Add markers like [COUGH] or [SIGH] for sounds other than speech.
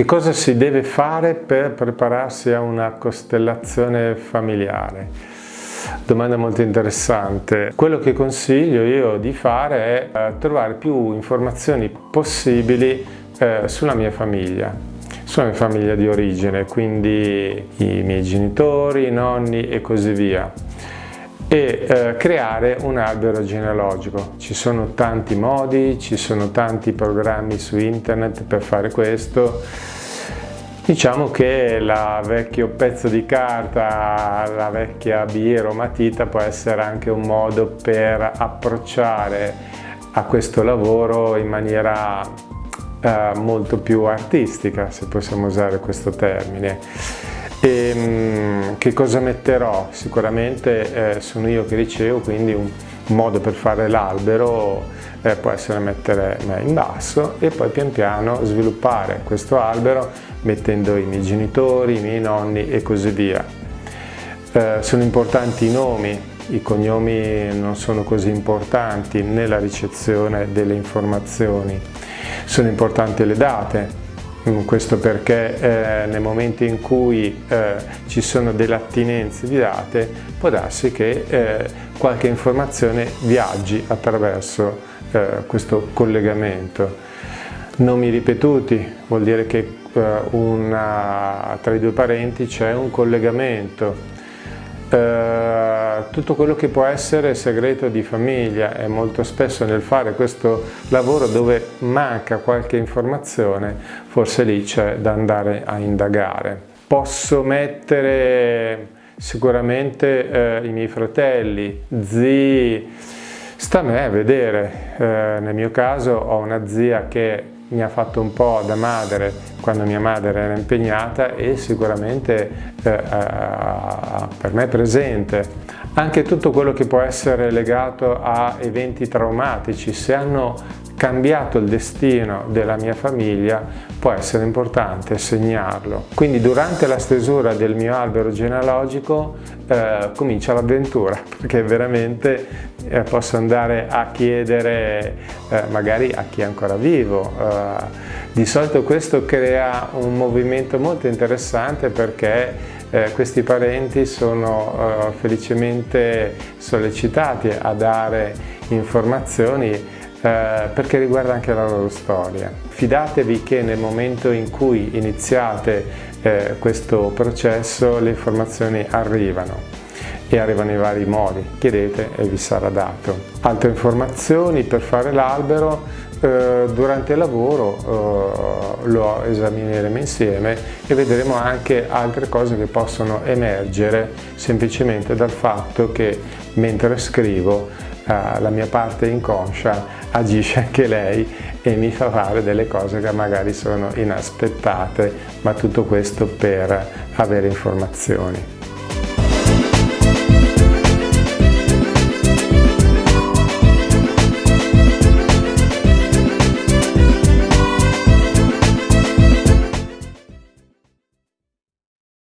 Che cosa si deve fare per prepararsi a una costellazione familiare? Domanda molto interessante. Quello che consiglio io di fare è eh, trovare più informazioni possibili eh, sulla mia famiglia, sulla mia famiglia di origine, quindi i miei genitori, i nonni e così via e eh, creare un albero genealogico. Ci sono tanti modi, ci sono tanti programmi su internet per fare questo. Diciamo che il vecchio pezzo di carta, la vecchia biro matita può essere anche un modo per approcciare a questo lavoro in maniera eh, molto più artistica, se possiamo usare questo termine. E, ehm, che cosa metterò? Sicuramente eh, sono io che ricevo, quindi un modo per fare l'albero eh, può essere mettere me in basso e poi pian piano sviluppare questo albero mettendo i miei genitori, i miei nonni e così via. Eh, sono importanti i nomi, i cognomi non sono così importanti nella ricezione delle informazioni. Sono importanti le date, questo perché eh, nel momento in cui eh, ci sono delle attinenze di date può darsi che eh, qualche informazione viaggi attraverso eh, questo collegamento. Nomi ripetuti vuol dire che eh, una, tra i due parenti c'è un collegamento eh, tutto quello che può essere segreto di famiglia e molto spesso nel fare questo lavoro dove manca qualche informazione forse lì c'è da andare a indagare. Posso mettere sicuramente eh, i miei fratelli, zii, sta a me vedere, eh, nel mio caso ho una zia che mi ha fatto un po' da madre quando mia madre era impegnata e sicuramente eh, eh, per me presente. Anche tutto quello che può essere legato a eventi traumatici, se hanno cambiato il destino della mia famiglia può essere importante segnarlo. Quindi durante la stesura del mio albero genealogico eh, comincia l'avventura [LAUGHS] perché veramente eh, posso andare a chiedere eh, magari a chi è ancora vivo. Eh, di solito questo crea un movimento molto interessante perché eh, questi parenti sono eh, felicemente sollecitati a dare informazioni eh, perché riguarda anche la loro storia. Fidatevi che nel momento in cui iniziate eh, questo processo le informazioni arrivano e arrivano in vari modi, chiedete e vi sarà dato. Altre informazioni per fare l'albero eh, durante il lavoro eh, lo esamineremo insieme e vedremo anche altre cose che possono emergere semplicemente dal fatto che mentre scrivo eh, la mia parte inconscia agisce anche lei e mi fa fare delle cose che magari sono inaspettate, ma tutto questo per avere informazioni.